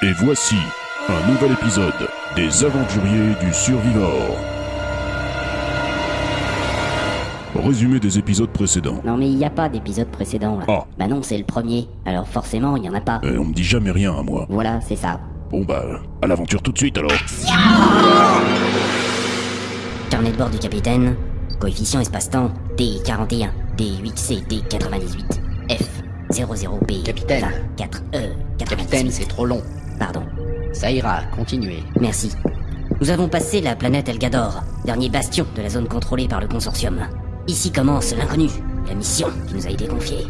Et voici un nouvel épisode des Aventuriers du Survivor. Résumé des épisodes précédents. Non mais il n'y a pas d'épisode précédent là. Ah. Bah non, c'est le premier. Alors forcément, il n'y en a pas. Eh, on me dit jamais rien à moi. Voilà, c'est ça. Bon bah, à l'aventure tout de suite alors. Carnet de bord du capitaine. Coefficient espace-temps D41, D8C, D98, F 00B. Capitaine. 4E, Capitaine, c'est trop long. Pardon. Ça ira, continuez. Merci. Nous avons passé la planète Elgador, dernier bastion de la zone contrôlée par le consortium. Ici commence l'inconnu, la mission qui nous a été confiée.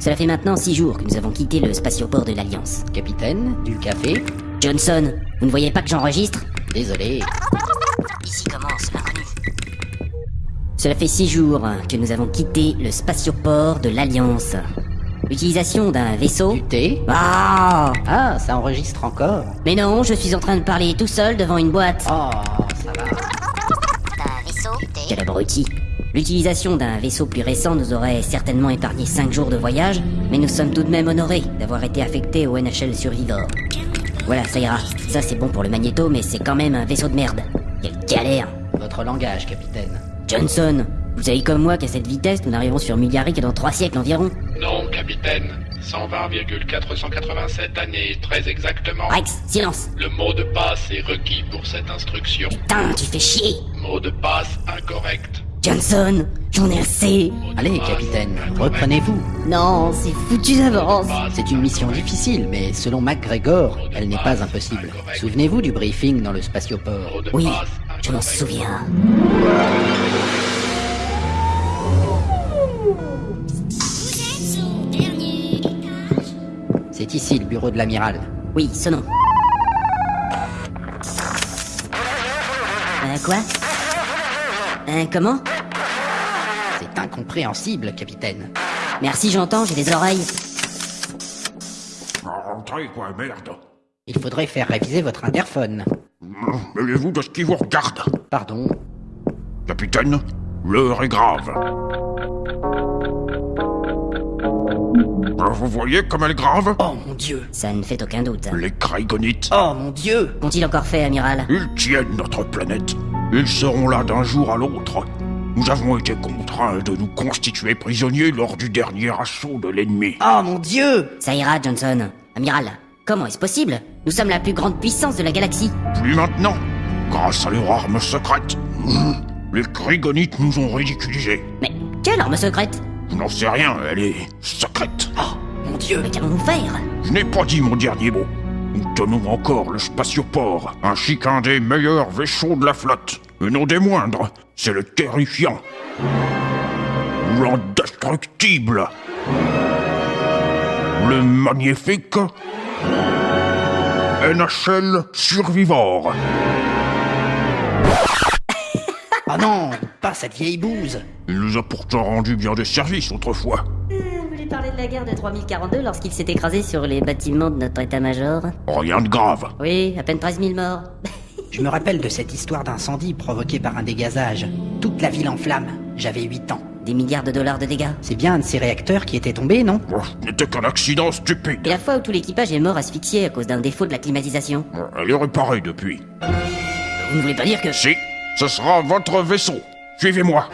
Cela fait maintenant six jours que nous avons quitté le spatioport de l'Alliance. Capitaine, du café Johnson, vous ne voyez pas que j'enregistre? Désolé. Ici commence l'inconnu. Cela fait six jours que nous avons quitté le spatioport de l'Alliance. L'utilisation d'un vaisseau... Du thé Ah Ah, ça enregistre encore Mais non, je suis en train de parler tout seul devant une boîte. Oh, ça va. Quel abruti. L'utilisation d'un vaisseau plus récent nous aurait certainement épargné 5 jours de voyage, mais nous sommes tout de même honorés d'avoir été affectés au NHL Survivor. Voilà, ça ira. Ça c'est bon pour le magnéto, mais c'est quand même un vaisseau de merde. Quelle galère Votre langage, capitaine. Johnson, vous savez comme moi qu'à cette vitesse, nous n'arrivons sur que dans 3 siècles environ. Non, capitaine. 120,487 années, très exactement. Rex, silence Le mot de passe est requis pour cette instruction. Putain, tu fais chier Mot de passe incorrect. Johnson, j'en ai assez Allez, capitaine, reprenez-vous. Non, c'est foutu d'avance C'est une mission difficile, mais selon MacGregor, elle n'est pas impossible. Souvenez-vous du briefing dans le spatioport. Oui, je m'en souviens. C'est ici le bureau de l'amiral. Oui, sonnons. Euh, quoi? Euh, comment? C'est incompréhensible, capitaine. Merci, j'entends, j'ai des oreilles. Rentrez, quoi, merde. Il faudrait faire réviser votre interphone. Mêlez-vous de ce qui vous regarde? Pardon? Capitaine, l'heure est grave. Vous voyez comme elle grave Oh mon dieu Ça ne fait aucun doute. Les Kraigonites, Oh mon dieu Qu'ont-ils encore fait, amiral? Ils tiennent notre planète. Ils seront là d'un jour à l'autre. Nous avons été contraints de nous constituer prisonniers lors du dernier assaut de l'ennemi. Oh mon dieu Ça ira, Johnson. Amiral, comment est-ce possible? Nous sommes la plus grande puissance de la galaxie. Plus maintenant, grâce à leur arme secrète. Les Kraigonites nous ont ridiculisés. Mais quelle arme secrète? Je n'en sais rien, elle est secrète. Oh mon dieu Mais qu'allons-nous faire Je n'ai pas dit mon dernier mot. Nous tenons encore le spatioport, ainsi qu'un des meilleurs vaisseaux de la flotte. Et non des moindres, c'est le terrifiant. L'indestructible. Le magnifique. NHL Survivor. Oh non Pas cette vieille bouse Il nous a pourtant rendu bien des services autrefois. Vous voulez parler de la guerre de 3042 lorsqu'il s'est écrasé sur les bâtiments de notre état-major Rien de grave. Oui, à peine 13 000 morts. Je me rappelle de cette histoire d'incendie provoqué par un dégazage. Toute la ville en flammes. J'avais 8 ans. Des milliards de dollars de dégâts. C'est bien un de ces réacteurs qui était tombé, non? Oh, Ce n'était qu'un accident stupide. Et la fois où tout l'équipage est mort asphyxié à cause d'un défaut de la climatisation. Elle est réparée depuis. Vous ne voulez pas dire que... Si, ce sera votre vaisseau. Suivez-moi.